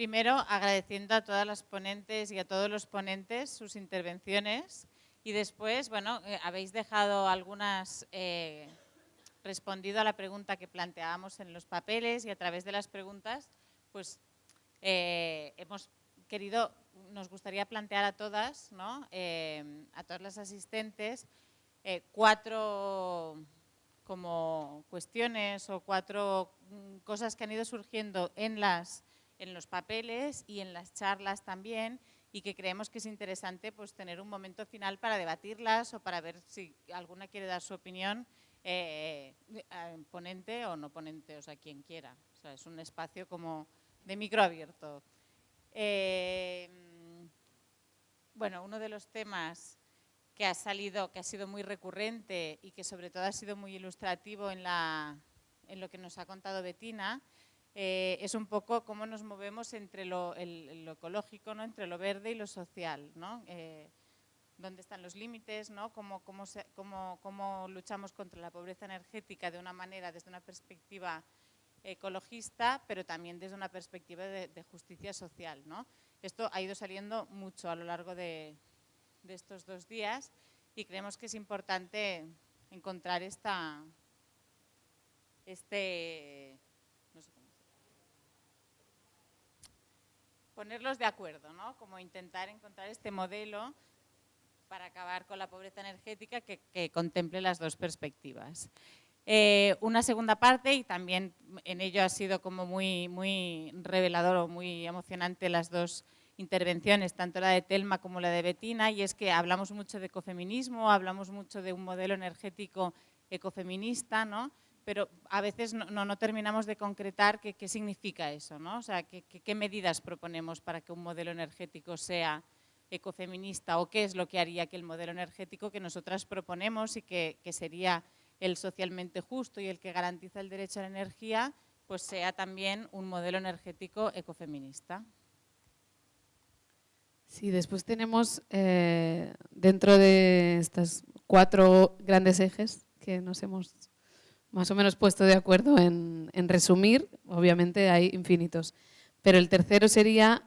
Primero, agradeciendo a todas las ponentes y a todos los ponentes sus intervenciones y después, bueno, eh, habéis dejado algunas, eh, respondido a la pregunta que planteábamos en los papeles y a través de las preguntas, pues eh, hemos querido, nos gustaría plantear a todas, ¿no? a todas las asistentes, cuatro como cuestiones o cuatro mm, cosas que han ido surgiendo en las en los papeles y en las charlas también y que creemos que es interesante pues, tener un momento final para debatirlas o para ver si alguna quiere dar su opinión, eh, eh, ponente o no ponente, o sea, quien quiera. O sea, es un espacio como de micro abierto. Eh, bueno, uno de los temas que ha salido, que ha sido muy recurrente y que sobre todo ha sido muy ilustrativo en, la, en lo que nos ha contado Betina, eh, es un poco cómo nos movemos entre lo, ecológico, ¿no? entre lo verde y lo social. ¿no? Eh, ¿Dónde están los límites? ¿no? ¿Cómo, cómo, luchamos contra la pobreza energética de una manera, desde una perspectiva ecologista, pero también desde una perspectiva de, justicia social. ¿no? Esto ha ido saliendo mucho a lo largo de, de estos dos días y creemos que es importante encontrar esta, este, ponerlos de acuerdo, ¿no? Como intentar encontrar este modelo para acabar con la pobreza energética que, contemple las dos perspectivas. Eh, una segunda parte, y también en ello ha sido como muy, muy revelador o muy emocionante las dos intervenciones, tanto la de Telma como la de Betina, y es que hablamos mucho de ecofeminismo, hablamos mucho de un modelo energético ecofeminista, ¿no? Pero a veces no, terminamos de concretar qué, significa eso, ¿no? O sea, qué, medidas proponemos para que un modelo energético sea ecofeminista o qué es lo que haría que el modelo energético que nosotras proponemos y que, sería el socialmente justo y el que garantiza el derecho a la energía, pues sea también un modelo energético ecofeminista. Sí, después tenemos eh, dentro de estas cuatro grandes ejes que nos hemos más o menos puesto de acuerdo en, resumir, obviamente hay infinitos. Pero el tercero sería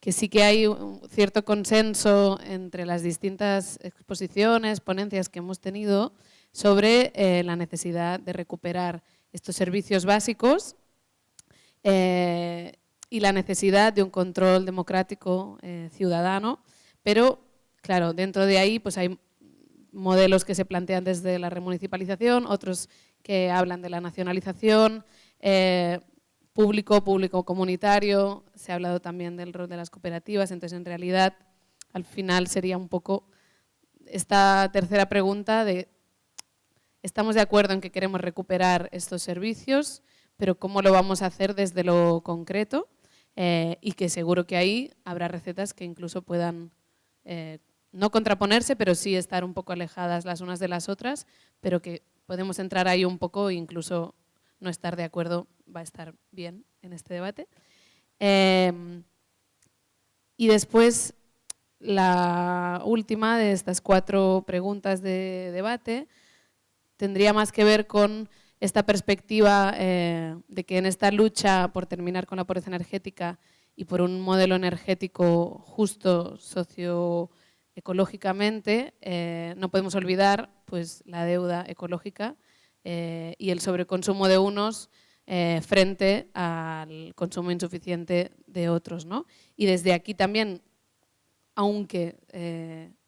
que sí que hay un cierto consenso entre las distintas exposiciones, ponencias que hemos tenido sobre eh, la necesidad de recuperar estos servicios básicos eh, y la necesidad de un control democrático eh, ciudadano, pero claro, dentro de ahí pues hay modelos que se plantean desde la remunicipalización, otros que hablan de la nacionalización, eh, público, público comunitario, se ha hablado también del rol de las cooperativas, entonces en realidad al final sería un poco esta tercera pregunta de estamos de acuerdo en que queremos recuperar estos servicios, pero cómo lo vamos a hacer desde lo concreto eh, y que seguro que ahí habrá recetas que incluso puedan eh, no contraponerse, pero sí estar un poco alejadas las unas de las otras, pero que podemos entrar ahí un poco e incluso no estar de acuerdo va a estar bien en este debate. Em, y después, la última de estas cuatro preguntas de debate tendría más que ver con esta perspectiva eh, de que en esta lucha por terminar con la pobreza energética y por un modelo energético justo, socio ecológicamente, eh, no podemos olvidar pues, la deuda ecológica eh, y el sobreconsumo de unos eh, frente al consumo insuficiente de otros. ¿no? Y desde aquí también, aunque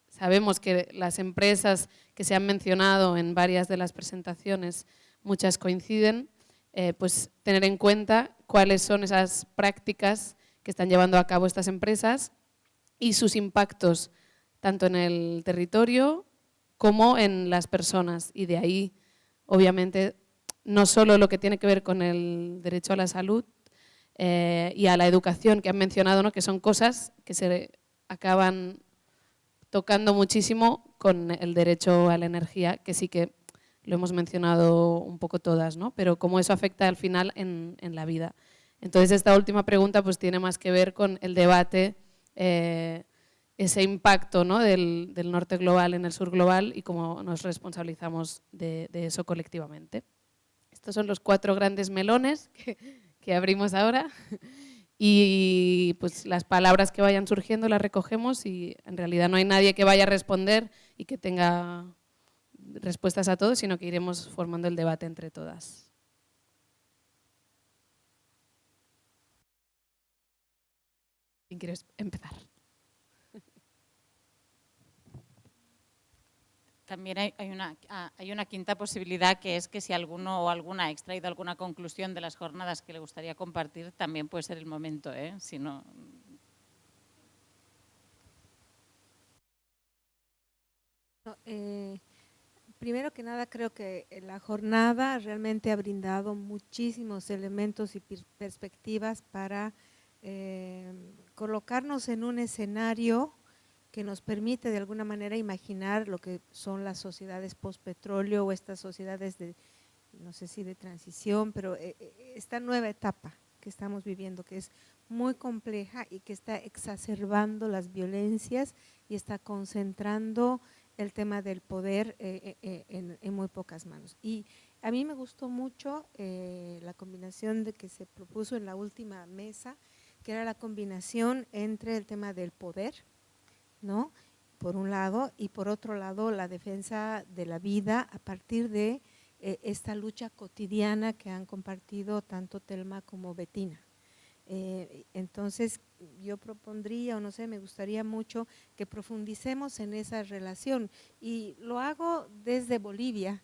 sabemos que las empresas que se han mencionado en varias de las presentaciones, muchas coinciden, pues tener en cuenta cuáles son esas prácticas que están llevando a cabo estas empresas y sus impactos tanto en el territorio como en las personas. Y de ahí, obviamente, no solo lo que tiene que ver con el derecho a la salud eh, y a la educación que han mencionado, ¿no? que son cosas que se acaban tocando muchísimo con el derecho a la energía, que sí que lo hemos mencionado un poco todas, ¿no? pero cómo eso afecta al final en, la vida. Entonces esta última pregunta pues tiene más que ver con el debate eh, ese impacto ¿no? del, norte global en el sur global y cómo nos responsabilizamos de, eso colectivamente. Estos son los cuatro grandes melones que, abrimos ahora y pues las palabras que vayan surgiendo las recogemos y en realidad no hay nadie que vaya a responder y que tenga respuestas a todo, sino que iremos formando el debate entre todas. ¿Quién quieres empezar? También hay, una, ah, hay, una, quinta posibilidad que es que si alguno o alguna ha extraído alguna conclusión de las jornadas que le gustaría compartir, también puede ser el momento. ¿eh? Si no... Eh, primero que nada, creo que la jornada realmente ha brindado muchísimos elementos y perspectivas para eh, colocarnos en un escenario que nos permite de alguna manera imaginar lo que son las sociedades post-petróleo o estas sociedades de, no sé si de transición, pero eh, eh, esta nueva etapa que estamos viviendo, que es muy compleja y que está exacerbando las violencias y está concentrando el tema del poder eh, en, en, muy pocas manos. Y a mí me gustó mucho la combinación de que se propuso en la última mesa, que era la combinación entre el tema del poder, ¿no? Por un lado, y por otro lado, la defensa de la vida a partir de eh, esta lucha cotidiana que han compartido tanto Telma como Betina. Eh, entonces, yo propondría, o no sé, me gustaría mucho que profundicemos en esa relación y lo hago desde Bolivia,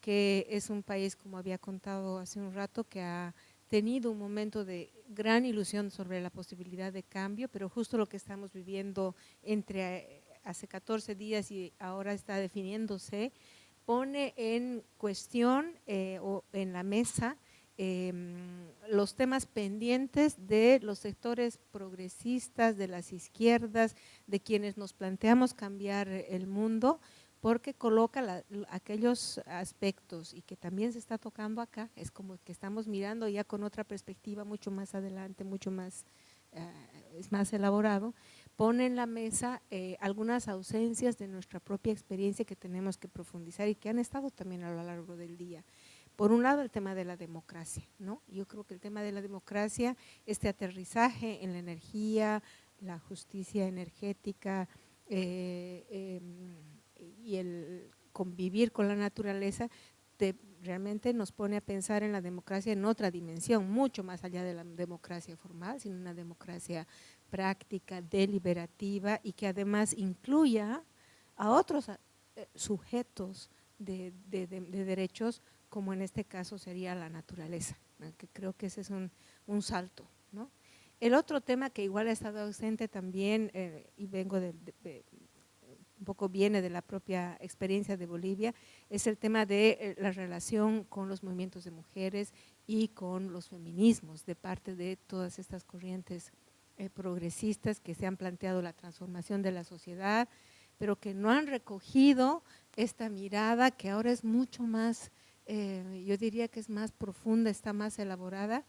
que es un país, como había contado hace un rato, que ha tenido un momento de gran ilusión sobre la posibilidad de cambio, pero justo lo que estamos viviendo entre eh, hace 14 días y ahora está definiéndose, pone en cuestión eh, o en la mesa em, los temas pendientes de los sectores progresistas, de las izquierdas, de quienes nos planteamos cambiar el mundo, porque coloca aquellos aspectos y que también se está tocando acá, es como que estamos mirando ya con otra perspectiva mucho más adelante, mucho más, eh, es más elaborado, pone en la mesa eh, algunas ausencias de nuestra propia experiencia que tenemos que profundizar y que han estado también a lo largo del día. Por un lado, el tema de la democracia, ¿no? Yo creo que el tema de la democracia, este aterrizaje en la energía, la justicia energética, eh, em, y el convivir con la naturaleza realmente nos pone a pensar en la democracia en otra dimensión, mucho más allá de la democracia formal, sino una democracia práctica, deliberativa y que además incluya a otros eh, sujetos de, derechos, como en este caso sería la naturaleza, que creo que ese es un, salto. El otro tema que igual ha estado ausente también, eh, y vengo de, un poco viene de la propia experiencia de Bolivia, es el tema de eh, la relación con los movimientos de mujeres y con los feminismos de parte de todas estas corrientes eh, progresistas que se han planteado la transformación de la sociedad, pero que no han recogido esta mirada que ahora es mucho más, eh, yo diría que es más profunda, está más elaborada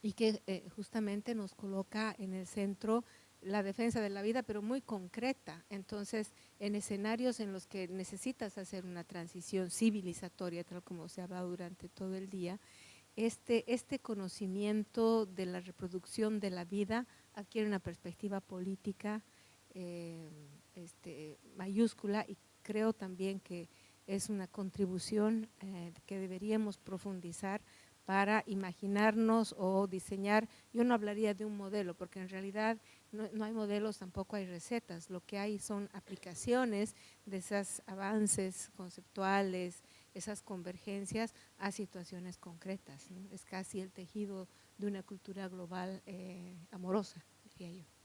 y que justamente nos coloca en el centro la defensa de la vida, pero muy concreta. Entonces, en escenarios en los que necesitas hacer una transición civilizatoria, tal como se ha hablado durante todo el día, este, este conocimiento de la reproducción de la vida adquiere una perspectiva política eh, este, mayúscula y creo también que es una contribución eh, que deberíamos profundizar para imaginarnos o diseñar, yo no hablaría de un modelo, porque en realidad no, hay modelos, tampoco hay recetas, lo que hay son aplicaciones de esos avances conceptuales, esas convergencias a situaciones concretas. Es casi el tejido de una cultura global eh, amorosa, diría yo.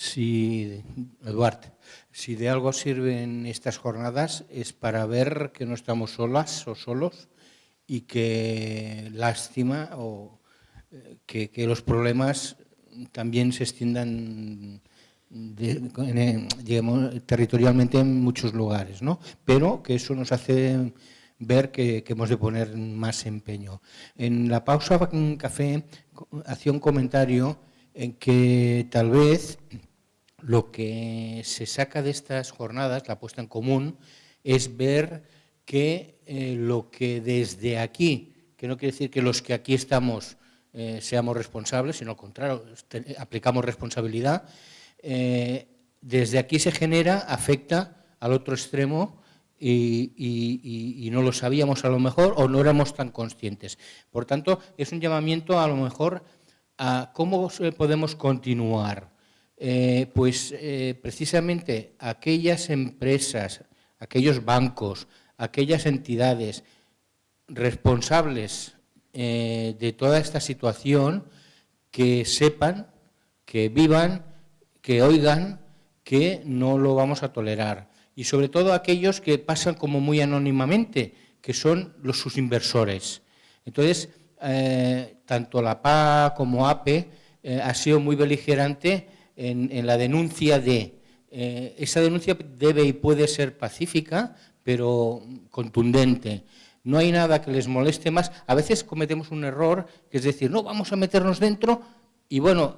Si, Eduard, si de algo sirven estas jornadas es para ver que no estamos solas o solos y que lástima o eh, que, los problemas también se extiendan territorialmente en muchos lugares, ¿no? pero que eso nos hace ver que, hemos de poner más empeño. En la pausa un café hacía un comentario en que tal vez lo que se saca de estas jornadas, la puesta en común, es ver que eh, lo que desde aquí, que no quiere decir que los que aquí estamos eh, seamos responsables, sino al contrario, aplicamos responsabilidad, eh, desde aquí se genera, afecta al otro extremo y, no lo sabíamos a lo mejor o no éramos tan conscientes. Por tanto, es un llamamiento a lo mejor a cómo podemos continuar. Eh, pues eh, precisamente aquellas empresas, aquellos bancos, aquellas entidades responsables eh, de toda esta situación que sepan, que vivan, que oigan que no lo vamos a tolerar. Y sobre todo aquellos que pasan como muy anónimamente, que son los sus inversores. Entonces, tanto la PA como APE ha sido muy beligerante en, la denuncia de... Eh, esa denuncia debe y puede ser pacífica, pero contundente. No hay nada que les moleste más. A veces cometemos un error, que es decir, no, vamos a meternos dentro y bueno,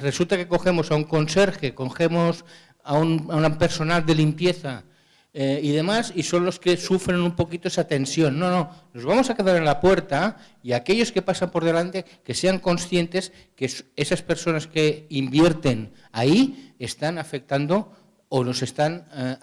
resulta que cogemos a un conserje, cogemos a un, a un personal de limpieza eh, y demás, y son los que sufren un poquito esa tensión. No, no, nos vamos a quedar en la puerta y aquellos que pasan por delante que sean conscientes que esas personas que invierten ahí están afectando o nos están eh,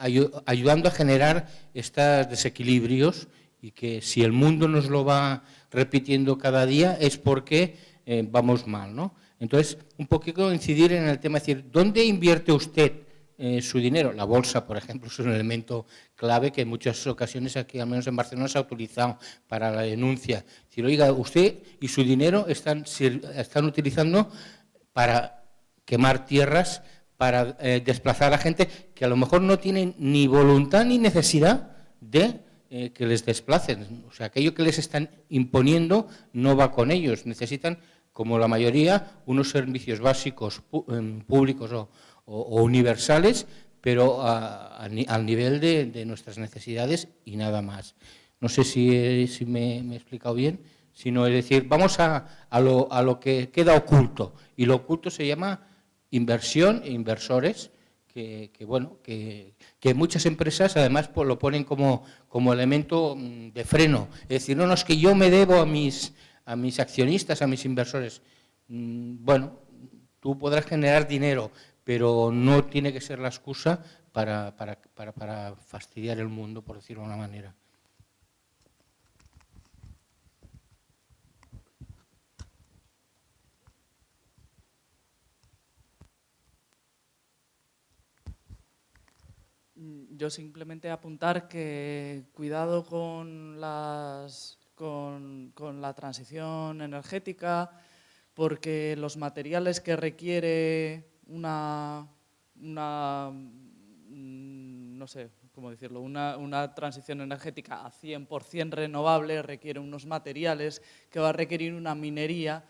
ayudando a generar estos desequilibrios y que si el mundo nos lo va repitiendo cada día es porque eh, vamos mal. ¿no? Entonces, un poquito incidir en el tema, es decir, ¿dónde invierte usted? Eh, su dinero. La bolsa, por ejemplo, es un elemento clave que en muchas ocasiones aquí, al menos en Barcelona, se ha utilizado para la denuncia. Si oiga, usted y su dinero están, están utilizando para quemar tierras, para eh, desplazar a gente que a lo mejor no tienen ni voluntad ni necesidad de eh, que les desplacen. O sea, aquello que les están imponiendo no va con ellos. Necesitan, como la mayoría, unos servicios básicos em, públicos o, o, universales, pero al nivel de, nuestras necesidades y nada más. No sé si, si me, he explicado bien, sino es decir, vamos a, a, lo, a, lo, que queda oculto, y lo oculto se llama inversión e inversores, que, bueno, que, que, muchas empresas además pues, lo ponen como, como elemento mm, de freno. Es decir, no, no, es que yo me debo a mis, a mis accionistas, a mis inversores. Mm, bueno, tú podrás generar dinero, pero no tiene que ser la excusa para, fastidiar el mundo, por decirlo de una manera. Yo simplemente apuntar que cuidado con la transición energética, porque los materiales que requiere una, una mm, no sé cómo decirlo, una, una transición energética a 100% renovable requiere unos materiales que va a requerir una minería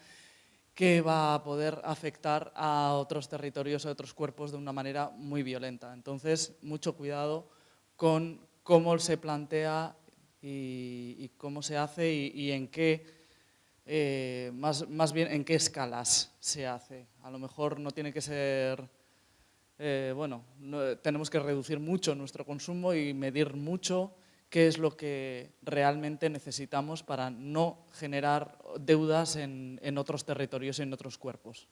que va a poder afectar a otros territorios, a otros cuerpos de una manera muy violenta. Entonces, mucho cuidado con cómo se plantea y, cómo se hace y en qué eh, más, más, bien en qué escalas se hace. A lo mejor no tiene que ser, eh, bueno, tenemos que reducir mucho nuestro consumo y medir mucho qué es lo que realmente necesitamos para no generar deudas en, en otros territorios y en otros cuerpos.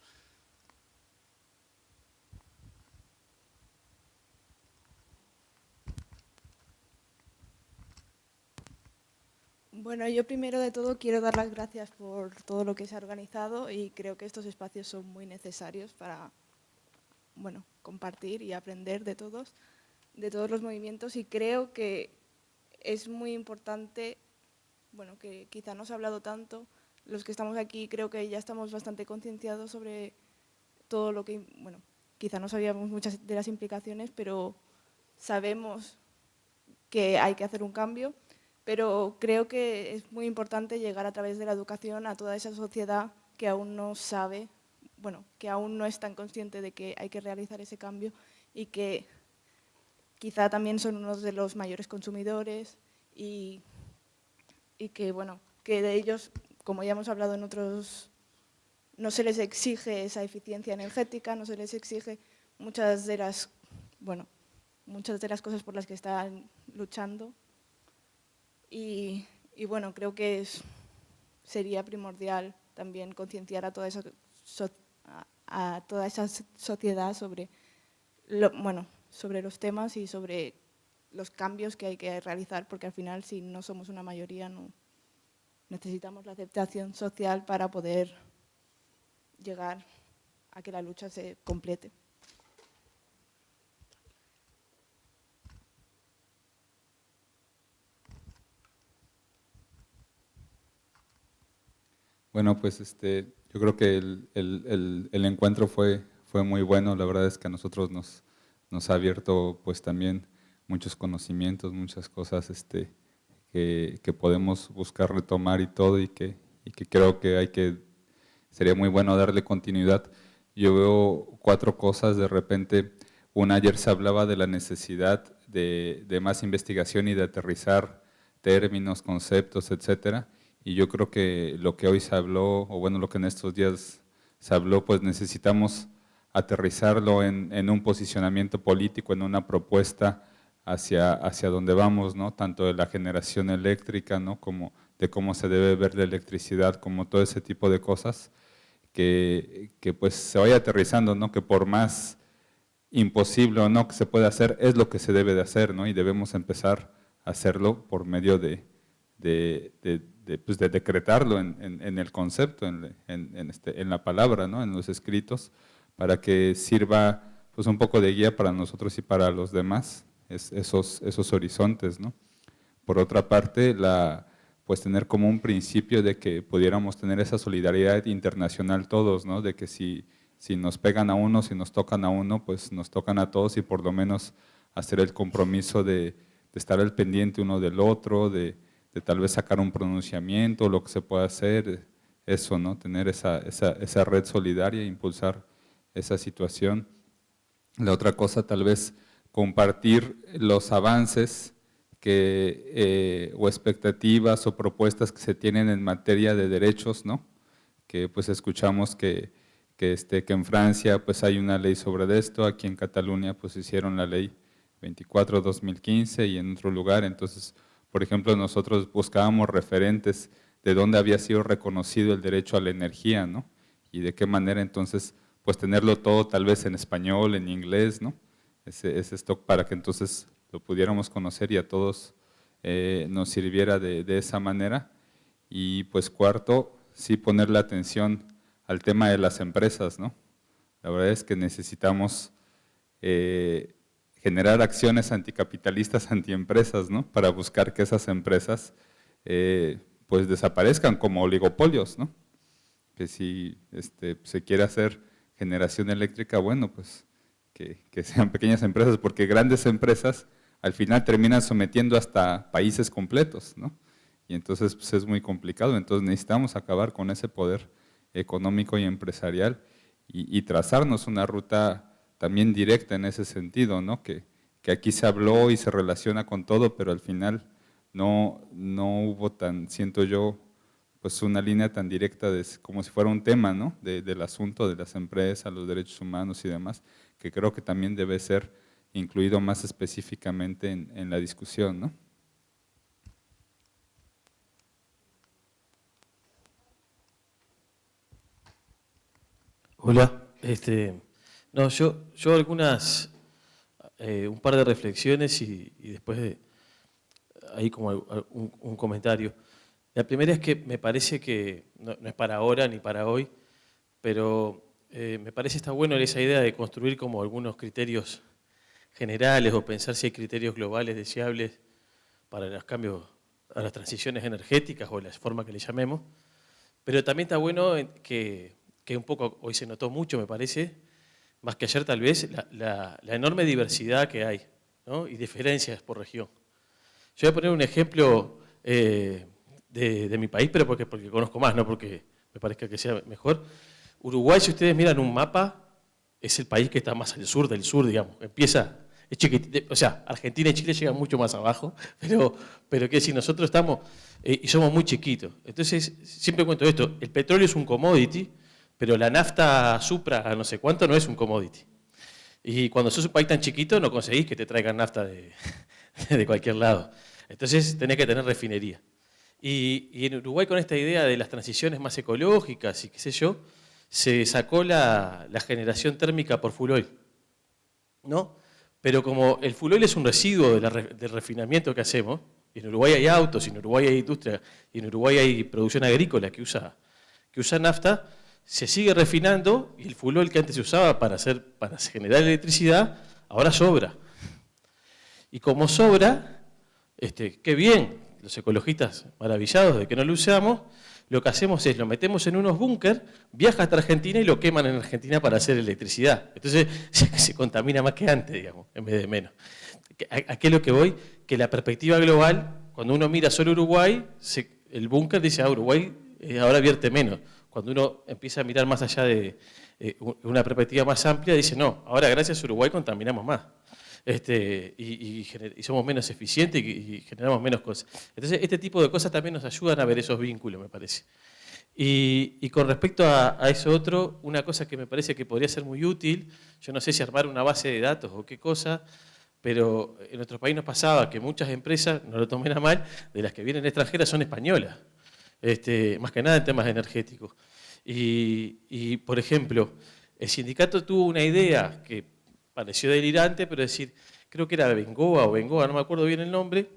Bueno, yo primero de todo quiero dar las gracias por todo lo que se ha organizado y creo que estos espacios son muy necesarios para bueno, compartir y aprender de todos, de todos los movimientos y creo que es muy importante, bueno, que quizá no se ha hablado tanto, los que estamos aquí creo que ya estamos bastante concienciados sobre todo lo que, bueno, quizá no sabíamos muchas de las implicaciones, pero sabemos que hay que hacer un cambio, pero creo que es muy importante llegar a través de la educación a toda esa sociedad que aún no sabe, bueno, que aún no es tan consciente de que hay que realizar ese cambio y que quizá también son uno de los mayores consumidores y, y que, bueno, que de ellos, como ya hemos hablado en otros, no se les exige esa eficiencia energética, no se les exige muchas de las, bueno, muchas de las cosas por las que están luchando. Y, bueno, creo que sería primordial también concienciar a toda esa, sociedad sobre, bueno, sobre los temas y sobre los cambios que hay que realizar, porque al final si no somos una mayoría no necesitamos la aceptación social para poder llegar a que la lucha se complete. Bueno, pues este, yo creo que el, el, el, encuentro fue, fue muy bueno, la verdad es que a nosotros nos, nos ha abierto pues también muchos conocimientos, muchas cosas este, que, que, podemos buscar retomar y todo y que, y que creo que hay que, sería muy bueno darle continuidad. Yo veo cuatro cosas. De repente, una ayer se hablaba de la necesidad de, de más investigación y de aterrizar términos, conceptos, etcétera, y yo creo que lo que hoy se habló, o bueno, lo que en estos días se habló, pues necesitamos aterrizarlo en, un posicionamiento político, en una propuesta hacia, hacia donde vamos, ¿no? tanto de la generación eléctrica, ¿no? como de cómo se debe ver la electricidad, como todo ese tipo de cosas, que, que pues se vaya aterrizando, ¿no? que por más imposible o no que se pueda hacer, es lo que se debe de hacer, ¿no? y debemos empezar a hacerlo por medio de, pues de decretarlo en, en, el concepto, en, este, en, la palabra, ¿no? en los escritos, para que sirva pues un poco de guía para nosotros y para los demás, esos, esos horizontes. ¿no? Por otra parte, la, pues tener como un principio de que pudiéramos tener esa solidaridad internacional todos, ¿no? de que si, si nos pegan a uno, si nos tocan a uno, pues nos tocan a todos y por lo menos hacer el compromiso de, de estar al pendiente uno del otro, de, tal vez sacar un pronunciamiento, lo que se pueda hacer, eso, ¿no? tener esa, esa, esa red solidaria, impulsar esa situación. La otra cosa tal vez compartir los avances que, eh, o expectativas o propuestas que se tienen en materia de derechos, ¿no? que pues escuchamos que, que, este, que en Francia pues hay una ley sobre esto, aquí en Cataluña pues hicieron la ley 24-2015 y en otro lugar, entonces por ejemplo, nosotros buscábamos referentes de dónde había sido reconocido el derecho a la energía, ¿no? Y de qué manera entonces, pues tenerlo todo tal vez en español, en inglés, ¿no? Ese, stock para que entonces lo pudiéramos conocer y a todos eh, nos sirviera de, esa manera. Y pues cuarto, sí ponerle atención al tema de las empresas, ¿no? La verdad es que necesitamos eh, generar acciones anticapitalistas, antiempresas, ¿no? Para buscar que esas empresas eh, pues desaparezcan como oligopolios, ¿no? Que si este, se quiere hacer generación eléctrica, bueno, pues que, sean pequeñas empresas, porque grandes empresas al final terminan sometiendo hasta países completos, ¿no? Y entonces pues, es muy complicado, entonces necesitamos acabar con ese poder económico y empresarial y trazarnos una ruta también directa en ese sentido, ¿no? que, que aquí se habló y se relaciona con todo, pero al final no, no hubo tan, siento yo, pues una línea tan directa de, como si fuera un tema ¿no? del asunto de las empresas, los derechos humanos y demás, que creo que también debe ser incluido más específicamente en, en la discusión. ¿no? Hola, este, no, yo, yo algunas, eh, un par de reflexiones y, después de, ahí como un, comentario. La primera es que me parece que, no, es para ahora ni para hoy, pero eh, me parece está bueno esa idea de construir como algunos criterios generales o pensar si hay criterios globales deseables para los cambios, a las transiciones energéticas o la forma que le llamemos, pero también está bueno que, que un poco, hoy se notó mucho me parece, más que ayer tal vez, la, enorme diversidad que hay y diferencias por región. Yo voy a poner un ejemplo eh, de, mi país, pero porque, porque conozco más, no porque me parezca que sea mejor. Uruguay, si ustedes miran un mapa, es el país que está más al sur del sur, digamos. Empieza, es chiquitito, o sea, Argentina y Chile llegan mucho más abajo, pero, pero que si nosotros estamos, eh, y somos muy chiquitos. Entonces, siempre cuento esto, el petróleo es un commodity, pero la nafta supra no sé cuánto no es un commodity. Y cuando sos un país tan chiquito no conseguís que te traigan nafta de, de cualquier lado. Entonces tenés que tener refinería. Y, y, en Uruguay con esta idea de las transiciones más ecológicas y qué sé yo, se sacó la, generación térmica por full oil. ¿no? Pero como el full oil es un residuo del refinamiento que hacemos, y en Uruguay hay autos, y en Uruguay hay industria, y en Uruguay hay producción agrícola que usa, que usa nafta, se sigue refinando y el full oil que antes se usaba para, hacer, para generar electricidad, ahora sobra. Y como sobra, este, qué bien, los ecologistas maravillados de que no lo usamos, lo que hacemos es lo metemos en unos búnker, viaja hasta Argentina y lo queman en Argentina para hacer electricidad. Entonces se, contamina más que antes, digamos, en vez de menos. ¿A, es lo que voy? Que la perspectiva global, cuando uno mira solo Uruguay, el búnker dice, ah, Uruguay eh, ahora vierte menos. Cuando uno empieza a mirar más allá de eh, una perspectiva más amplia, dice, no, ahora gracias a Uruguay contaminamos más este, y, somos menos eficientes y, generamos menos cosas. Entonces, este tipo de cosas también nos ayudan a ver esos vínculos, me parece. Y, con respecto a, eso otro, una cosa que me parece que podría ser muy útil, yo no sé si armar una base de datos o qué cosa, pero en nuestro país nos pasaba que muchas empresas, no lo tomen a mal, de las que vienen extranjeras son españolas, este, más que nada en temas energéticos. Y, por ejemplo, el sindicato tuvo una idea que pareció delirante, pero decir, creo que era Bengoa o Bengoa, no me acuerdo bien el nombre,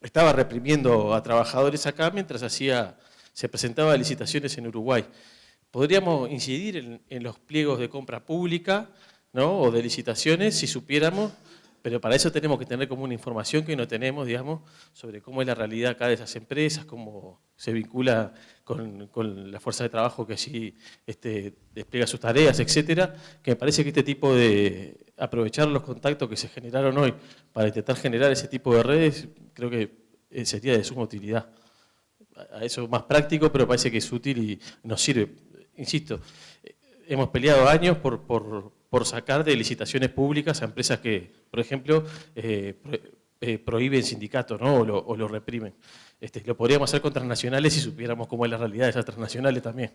estaba reprimiendo a trabajadores acá mientras hacía, se presentaba licitaciones en Uruguay. Podríamos incidir en, los pliegos de compra pública ¿no? o de licitaciones si supiéramos pero para eso tenemos que tener como una información que no tenemos, digamos, sobre cómo es la realidad acá de esas empresas, cómo se vincula con, la fuerza de trabajo que allí este, despliega sus tareas, etcétera, que me parece que este tipo de aprovechar los contactos que se generaron hoy para intentar generar ese tipo de redes, creo que eh, sería de suma utilidad. A eso más práctico, pero parece que es útil y nos sirve. Insisto, eh, hemos peleado años por por sacar de licitaciones públicas a empresas que, por ejemplo, eh, eh, prohíben sindicatos ¿no? o, lo, reprimen. Este, lo podríamos hacer con transnacionales si supiéramos cómo es la realidad de esas transnacionales también.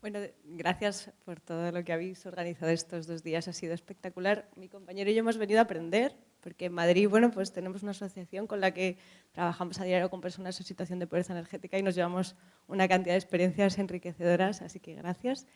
Bueno, gracias por todo lo que habéis organizado estos dos días, ha sido espectacular. Mi compañero y yo hemos venido a aprender, porque en Madrid, bueno, pues tenemos una asociación con la que trabajamos a diario con personas en situación de pobreza energética y nos llevamos una cantidad de experiencias enriquecedoras, así que gracias.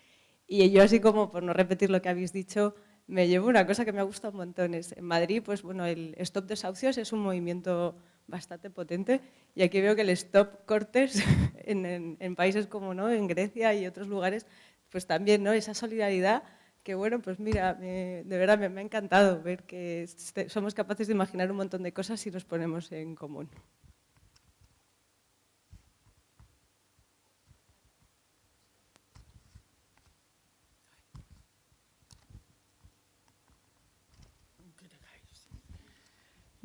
Y yo así como, por no repetir lo que habéis dicho, me llevo una cosa que me ha gustado un montón. en Madrid, pues bueno, el Stop Desahucios es un movimiento bastante potente y aquí veo que el Stop Cortes en, en países como ¿no? en Grecia y otros lugares, pues también ¿no? esa solidaridad que bueno, pues mira, de verdad me, ha encantado ver que este, somos capaces de imaginar un montón de cosas si nos ponemos en común.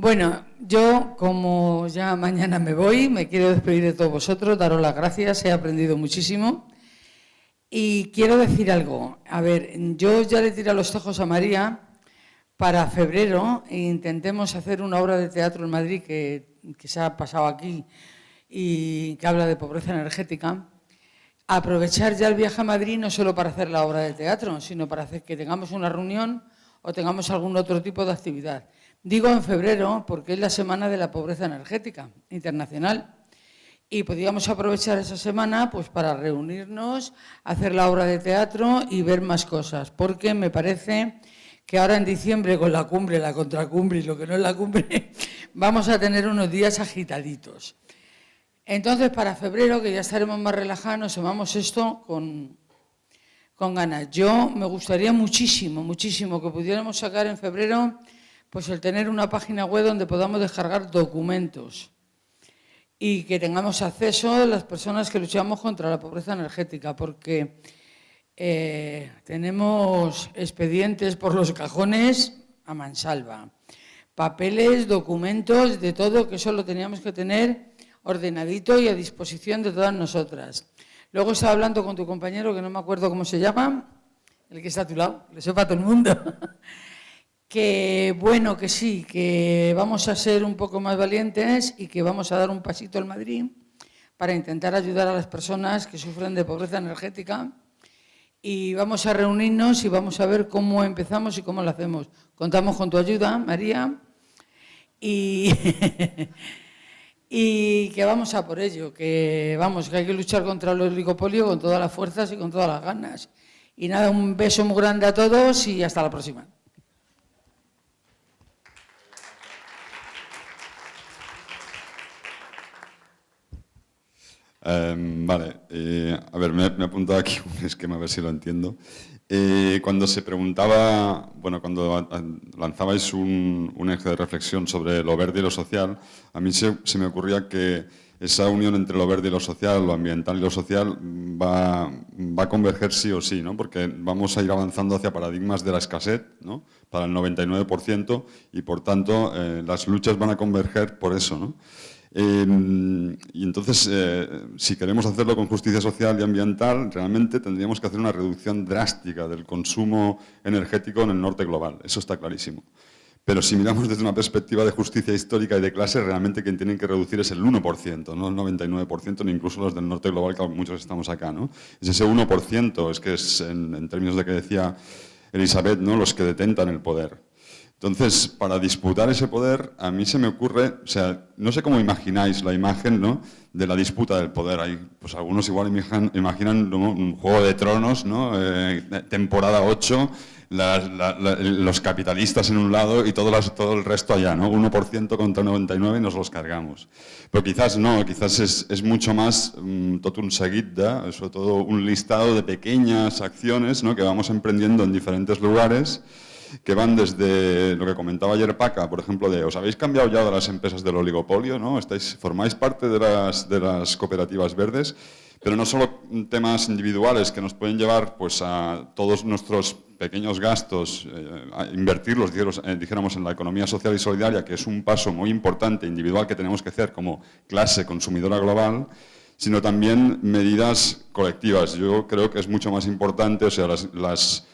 Bueno, yo como ya mañana me voy, me quiero despedir de todos vosotros, daros las gracias, he aprendido muchísimo. Y quiero decir algo. A ver, yo ya le tiré los ojos a María para febrero e intentemos hacer una obra de teatro en Madrid que, se ha pasado aquí y que habla de pobreza energética. Aprovechar ya el viaje a Madrid no solo para hacer la obra de teatro, sino para hacer que tengamos una reunión o tengamos algún otro tipo de actividad. Digo en febrero porque es la Semana de la Pobreza Energética Internacional y podíamos aprovechar esa semana pues, para reunirnos, hacer la obra de teatro y ver más cosas, porque me parece que ahora en diciembre con la cumbre, la contracumbre y lo que no es la cumbre, vamos a tener unos días agitaditos. Entonces, para febrero, que ya estaremos más relajados, tomamos esto con, con ganas. Yo me gustaría muchísimo, muchísimo que pudiéramos sacar en febrero pues el tener una página web donde podamos descargar documentos y que tengamos acceso a las personas que luchamos contra la pobreza energética, porque eh, tenemos expedientes por los cajones a mansalva, papeles, documentos, de todo, que eso lo teníamos que tener ordenadito y a disposición de todas nosotras. Luego estaba hablando con tu compañero, que no me acuerdo cómo se llama, el que está a tu lado, le sepa a todo el mundo, que bueno, que sí, que vamos a ser un poco más valientes y que vamos a dar un pasito al Madrid para intentar ayudar a las personas que sufren de pobreza energética y vamos a reunirnos y vamos a ver cómo empezamos y cómo lo hacemos. Contamos con tu ayuda, María, y, y que vamos a por ello, que vamos, que hay que luchar contra el oligopolio con todas las fuerzas y con todas las ganas. Y nada, un beso muy grande a todos y hasta la próxima. Em, vale, eh, a ver, me, he apuntado aquí un esquema, a ver si lo entiendo. Eh, cuando se preguntaba, bueno, cuando lanzabais un, eje de reflexión sobre lo verde y lo social, a mí se, me ocurría que esa unión entre lo verde y lo social, lo ambiental y lo social, va, va, a converger sí o sí, ¿no? porque vamos a ir avanzando hacia paradigmas de la escasez, ¿no? para el 99%, y por tanto eh, las luchas van a converger por eso. ¿no? Em, y entonces, eh, si queremos hacerlo con justicia social y ambiental, realmente tendríamos que hacer una reducción drástica del consumo energético en el norte global. Eso está clarísimo. Pero si miramos desde una perspectiva de justicia histórica y de clase, realmente quien tienen que reducir es el 1%, no el 99%, ni incluso los del norte global, que muchos estamos acá. ¿no? Es ese 1%, es que es, en, en términos de que decía Elizabeth, ¿no? los que detentan el poder. Entonces, para disputar ese poder, a mí se me ocurre, o sea, no sé cómo imagináis la imagen ¿no? de la disputa del poder. Hay, pues algunos igual imaginan, un juego de tronos, ¿no? Eh, temporada 8, los capitalistas en un lado y todo, todo, el resto allá, ¿no? 1% contra 99 y nos los cargamos. Pero quizás no, quizás es, mucho más um, un seguit sobre todo un listado de pequeñas acciones ¿no? que vamos emprendiendo en diferentes lugares que van desde lo que comentaba ayer Paca, por ejemplo, de os habéis cambiado ya de las empresas del oligopolio, ¿no? Estáis, formáis parte de las, cooperativas verdes, pero no solo temas individuales que nos pueden llevar pues, a todos nuestros pequeños gastos, eh, a invertirlos, eh, dijéramos, en la economía social y solidaria, que es un paso muy importante, individual, que tenemos que hacer como clase consumidora global, sino también medidas colectivas. Yo creo que es mucho más importante, o sea, las las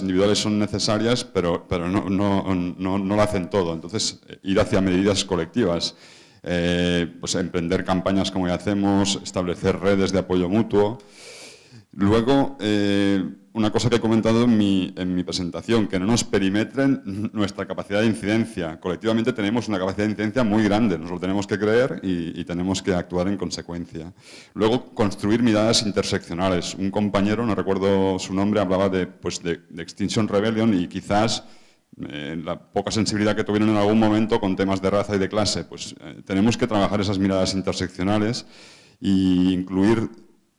individuales son necesarias, pero, pero no, no, no, no, lo hacen todo. Entonces, ir hacia medidas colectivas, eh, pues emprender campañas como ya hacemos, establecer redes de apoyo mutuo. Luego, eh, una cosa que he comentado en mi, en mi, presentación, que no nos perimetren nuestra capacidad de incidencia. Colectivamente tenemos una capacidad de incidencia muy grande, nos lo tenemos que creer y, tenemos que actuar en consecuencia. Luego, construir miradas interseccionales. Un compañero, no recuerdo su nombre, hablaba de, pues de, Extinction Rebellion y quizás eh, la poca sensibilidad que tuvieron en algún momento con temas de raza y de clase. Pues eh, tenemos que trabajar esas miradas interseccionales e incluir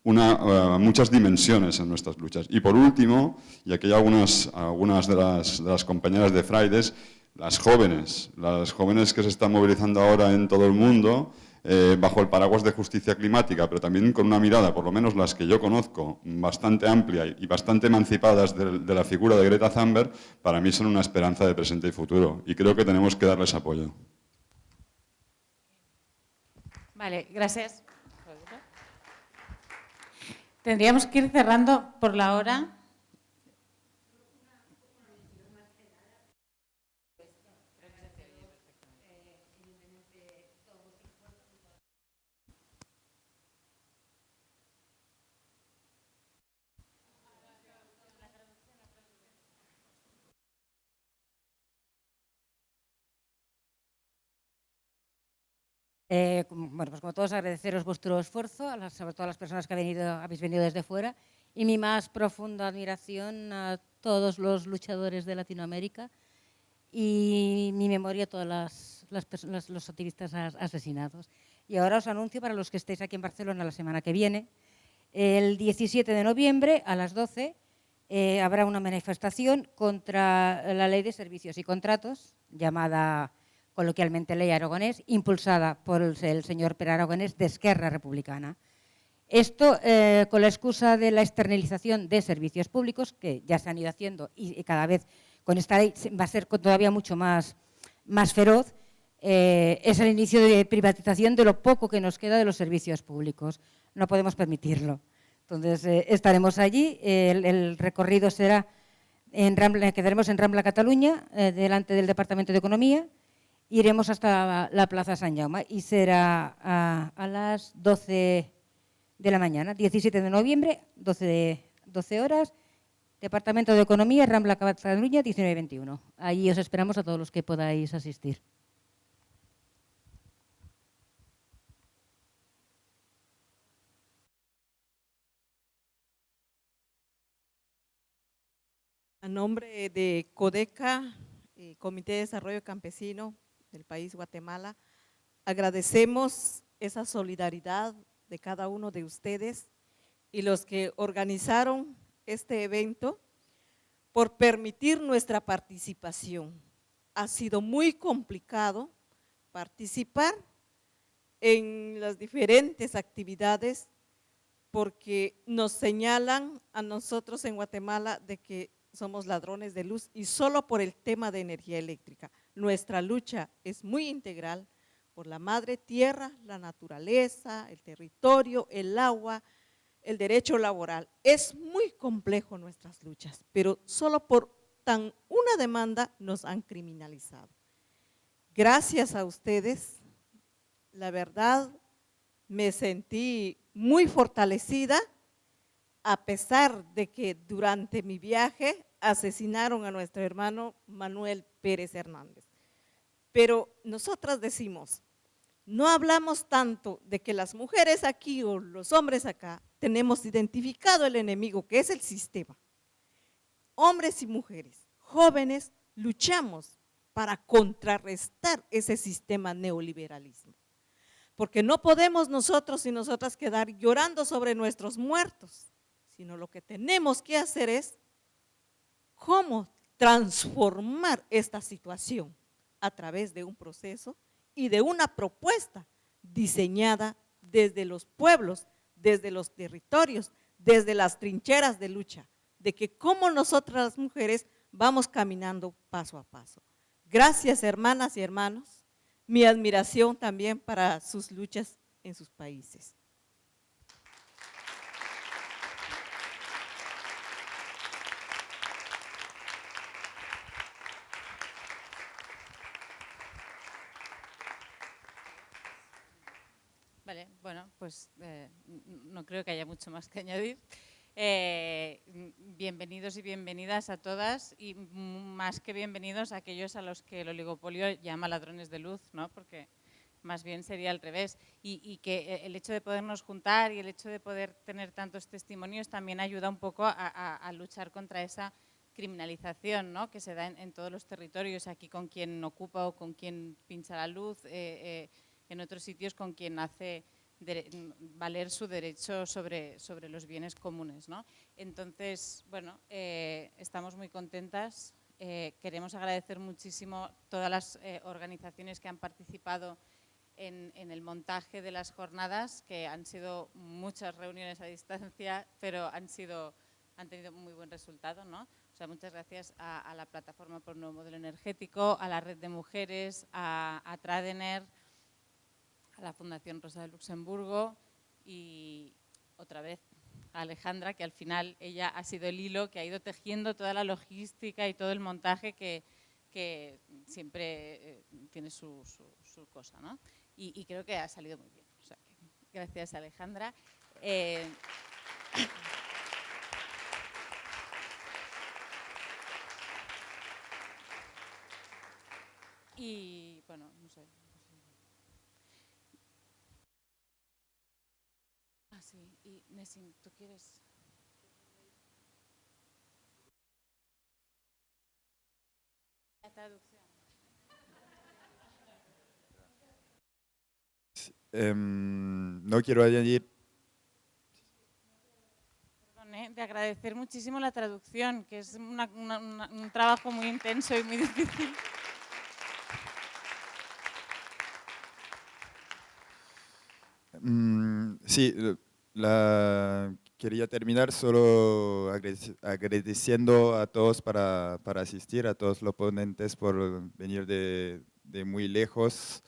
una, eh, muchas dimensiones en nuestras luchas. Y por último, y aquí hay algunas, algunas de, las, de las compañeras de Fridays, las jóvenes, las jóvenes que se están movilizando ahora en todo el mundo, eh, bajo el paraguas de justicia climática, pero también con una mirada, por lo menos las que yo conozco, bastante amplia y bastante emancipadas de, de la figura de Greta Thunberg, para mí son una esperanza de presente y futuro. Y creo que tenemos que darles apoyo. Vale, gracias. Tendríamos que ir cerrando por la hora. Eh, bueno, pues como todos agradeceros vuestro esfuerzo, sobre todo a las personas que habéis venido desde fuera, y mi más profunda admiración a todos los luchadores de Latinoamérica y mi memoria a todos los activistas asesinados. Y ahora os anuncio para los que estéis aquí en Barcelona la semana que viene, el 17 de noviembre a las 12 eh, habrá una manifestación contra la ley de servicios y contratos llamada coloquialmente Ley Aragonés, impulsada por el, señor Per Aragonés de Esquerra Republicana. Esto eh, con la excusa de la externalización de servicios públicos, que ya se han ido haciendo y, cada vez con esta ley va a ser todavía mucho más, más feroz, eh, es el inicio de privatización de lo poco que nos queda de los servicios públicos. No podemos permitirlo. Entonces, eh, estaremos allí, el, recorrido será, en Rambla, quedaremos en Rambla, Cataluña, delante del Departamento de Economía, iremos hasta la Plaza San Jaume y será a, las 12 de la mañana, 17 de noviembre, 12, 12 horas, Departamento de Economía, Rambla Cataluña, 19-21. Allí os esperamos a todos los que podáis asistir. A nombre de CODECA, eh, Comité de Desarrollo Campesino, del país Guatemala. Agradecemos esa solidaridad de cada uno de ustedes y los que organizaron este evento por permitir nuestra participación. Ha sido muy complicado participar en las diferentes actividades porque nos señalan a nosotros en Guatemala de que somos ladrones de luz y solo por el tema de energía eléctrica. Nuestra lucha es muy integral por la madre tierra, la naturaleza, el territorio, el agua, el derecho laboral. Es muy complejo nuestras luchas, pero solo por tan una demanda nos han criminalizado. Gracias a ustedes, la verdad, me sentí muy fortalecida a pesar de que durante mi viaje asesinaron a nuestro hermano Manuel Pérez Hernández. Pero nosotras decimos, no hablamos tanto de que las mujeres aquí o los hombres acá tenemos identificado el enemigo que es el sistema. Hombres y mujeres, jóvenes, luchamos para contrarrestar ese sistema neoliberalismo. Porque no podemos nosotros y nosotras quedar llorando sobre nuestros muertos sino lo que tenemos que hacer es cómo transformar esta situación a través de un proceso y de una propuesta diseñada desde los pueblos, desde los territorios, desde las trincheras de lucha, de que cómo nosotras las mujeres vamos caminando paso a paso. Gracias hermanas y hermanos, mi admiración también para sus luchas en sus países. bueno, pues eh, no creo que haya mucho más que añadir. Eh, bienvenidos y bienvenidas a todas y más que bienvenidos a aquellos a los que el oligopolio llama ladrones de luz, ¿no? porque más bien sería al revés. Y, que el hecho de podernos juntar y el hecho de poder tener tantos testimonios también ayuda un poco a, luchar contra esa criminalización ¿no? que se da en, todos los territorios, aquí con quien ocupa o con quien pincha la luz, eh, en otros sitios con quien hace valer su derecho sobre, sobre los bienes comunes. ¿no? Entonces, bueno, eh, estamos muy contentas. Eh, queremos agradecer muchísimo todas las eh, organizaciones que han participado en, en, el montaje de las jornadas, que han sido muchas reuniones a distancia, pero han, sido, han tenido muy buen resultado. ¿no? Muchas gracias a, la Plataforma por Nuevo Modelo Energético, a la Red de Mujeres, a Tradener, a la Fundación Rosa de Luxemburgo y otra vez a Alejandra, que al final ella ha sido el hilo que ha ido tejiendo toda la logística y todo el montaje que, siempre eh, tiene su, cosa. ¿no? Y, creo que ha salido muy bien. gracias Alejandra. Eh, y bueno, no sé. Y ¿tú quieres...? La traducción. Em, no quiero añadir... Eh, de agradecer muchísimo la traducción, que es una, un trabajo muy intenso y muy difícil. Mm, sí, la, quería terminar solo agradeciendo a todos para, para, asistir, a todos los ponentes por venir de, de muy lejos.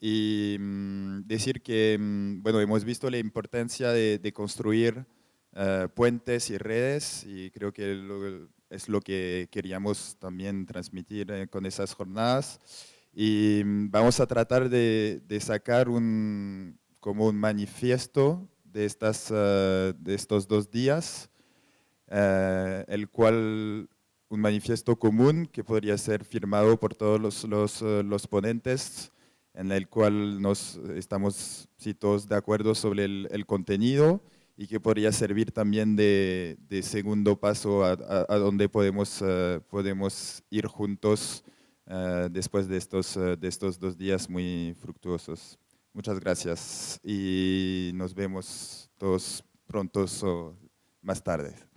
Y mm, decir que, mm, bueno, hemos visto la importancia de, de construir eh, puentes y redes y creo que es lo que queríamos también transmitir eh, con esas jornadas. Y mm, vamos a tratar de, de sacar un, como un manifiesto de, estas, eh, de estos dos días, eh, el cual un manifiesto común que podría ser firmado por todos los, los, eh, ponentes, en el cual nos estamos todos de acuerdo sobre el, contenido y que podría servir también de, de segundo paso a, donde podemos, uh, podemos ir juntos uh, después de estos, uh, de estos dos días muy fructuosos. Muchas gracias y nos vemos todos prontos o más tarde.